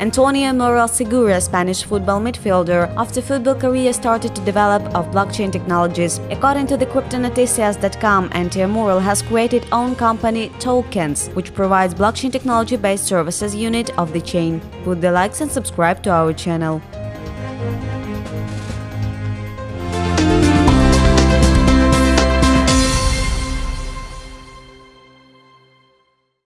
Antonio Moral Segura, Spanish football midfielder, after football career started to develop of blockchain technologies. According to the cryptonoticias.com, Antonio Moral has created own company Tokens, which provides blockchain technology-based services unit of the chain. Put the likes and subscribe to our channel.